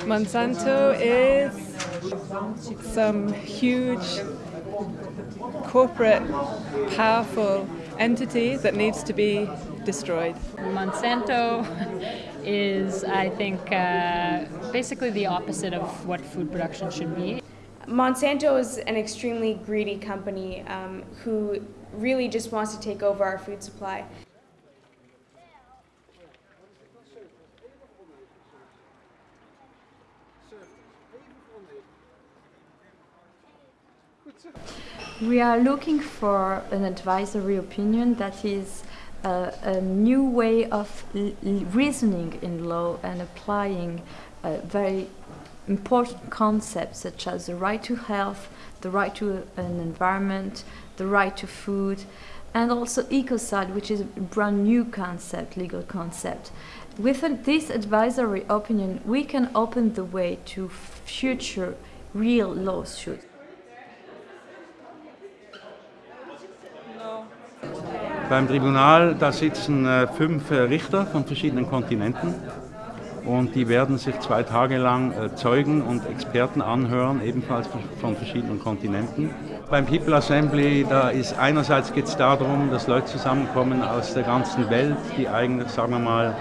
Monsanto is some huge corporate powerful entity that needs to be destroyed. Monsanto is, I think, uh, basically the opposite of what food production should be. Monsanto is an extremely greedy company um, who really just wants to take over our food supply. We are looking for an advisory opinion that is uh, a new way of reasoning in law and applying uh, very important concepts such as the right to health, the right to an environment, the right to food, and also ecocide, which is a brand new concept, legal concept. With this advisory opinion, we can open the way to future real lawsuits. Beim Tribunal, da sitzen äh, fünf äh, Richter von verschiedenen Kontinenten und die werden sich zwei Tage lang äh, Zeugen und Experten anhören, ebenfalls von verschiedenen Kontinenten. Beim People Assembly, da ist einerseits geht es darum, dass Leute zusammenkommen aus der ganzen Welt, die eigentlich, sagen wir mal,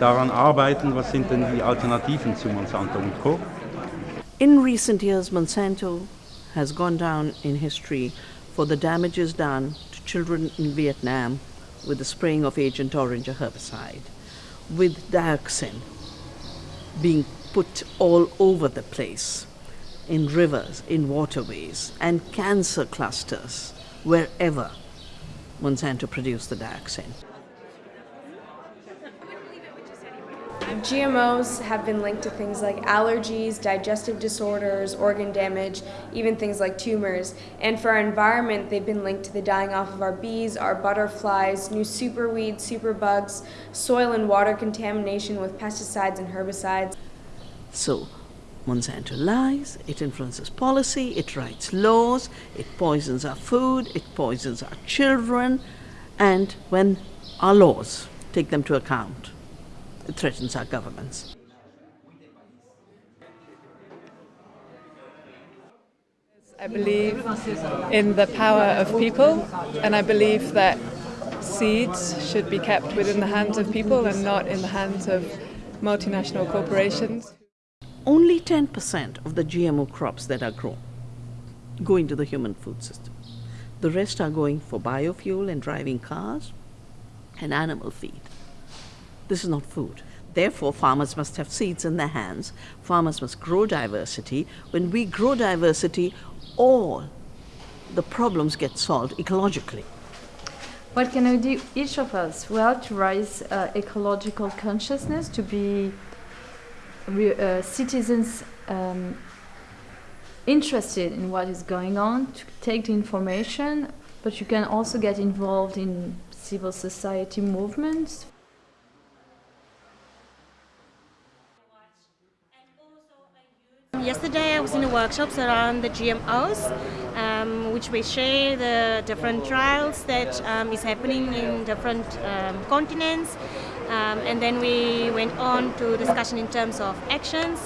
daran arbeiten, was sind denn die Alternativen zu Monsanto und Co. In recent years, Monsanto has gone down in history for the damages done children in Vietnam with the spraying of Agent Orange, a herbicide, with dioxin being put all over the place, in rivers, in waterways, and cancer clusters, wherever Monsanto produced the dioxin. GMOs have been linked to things like allergies, digestive disorders, organ damage, even things like tumors. And for our environment, they've been linked to the dying off of our bees, our butterflies, new superweeds, superbugs, soil and water contamination with pesticides and herbicides. So, Monsanto lies, it influences policy, it writes laws, it poisons our food, it poisons our children, and when our laws take them to account, it threatens our governments. I believe in the power of people and I believe that seeds should be kept within the hands of people and not in the hands of multinational corporations. Only 10% of the GMO crops that are grown go into the human food system. The rest are going for biofuel and driving cars and animal feed. This is not food. Therefore, farmers must have seeds in their hands. Farmers must grow diversity. When we grow diversity, all the problems get solved ecologically. What can we do, each of us? Well, to raise uh, ecological consciousness, to be uh, citizens um, interested in what is going on, to take the information, but you can also get involved in civil society movements. Yesterday I was in the workshops around the GMOs, um, which we share the different trials that um, is happening in different um, continents. Um, and then we went on to discussion in terms of actions.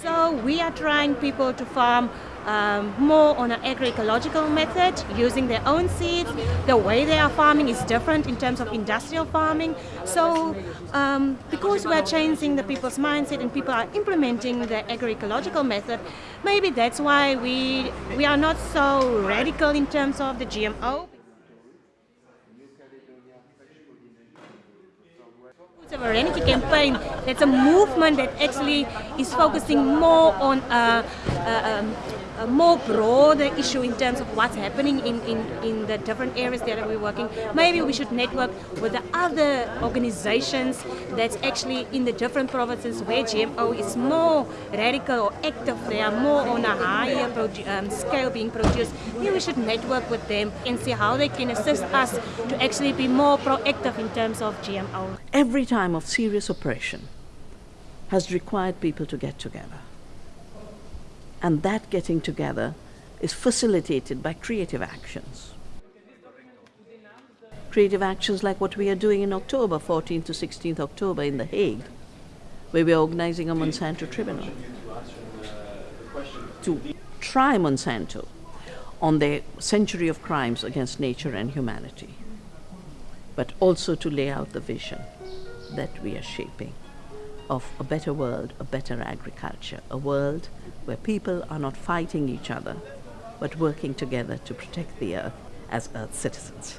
So we are trying people to farm um, more on an agroecological method, using their own seeds. The way they are farming is different in terms of industrial farming. So um, because we are changing the people's mindset and people are implementing the agroecological method, maybe that's why we, we are not so radical in terms of the GMO. Sovereignty campaign, it's a movement that actually is focusing more on uh, uh, um, a more broader issue in terms of what's happening in, in, in the different areas that we're working. Maybe we should network with the other organizations that's actually in the different provinces where GMO is more radical or active. They are more on a higher um, scale being produced. Maybe we should network with them and see how they can assist us to actually be more proactive in terms of GMO. Every time of serious oppression has required people to get together. And that getting together is facilitated by creative actions. Creative actions like what we are doing in October, 14th to 16th October in The Hague, where we're organizing a Monsanto tribunal to try Monsanto on their century of crimes against nature and humanity, but also to lay out the vision that we are shaping of a better world, a better agriculture, a world where people are not fighting each other, but working together to protect the earth as earth citizens.